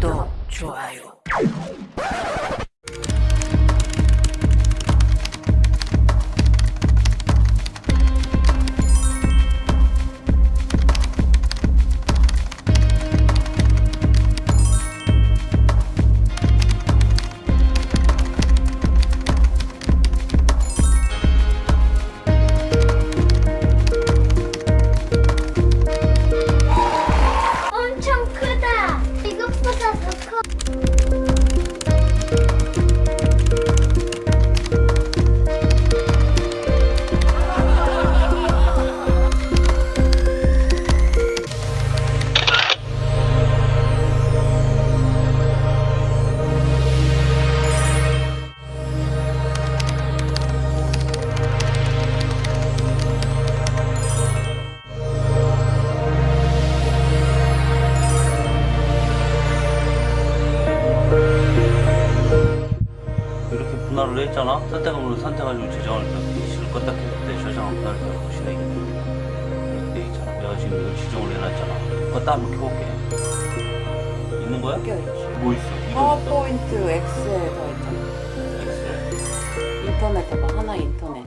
구독, 좋아요. 더 커. 분할을 했잖아? 선택함으로 저장을 실 껐다 켰을 때 저장을 분할을 보시네 이렇게 돼 있잖아 내가 지금 이걸 지정을 해놨잖아 껐다 한번 켜볼게 있는 거야? 뭐 있어? 파워포인트 엑셀 더 있잖아. 인터넷 해봐. 하나 인터넷.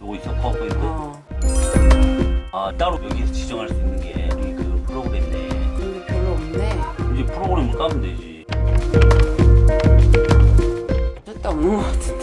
요거 있어 파워포인트 어. 아 따로 여기서 지정할 수 있는 게 우리 그 프로그램네 근데 별로 없네. 이제 프로그램을 까면 되지 What?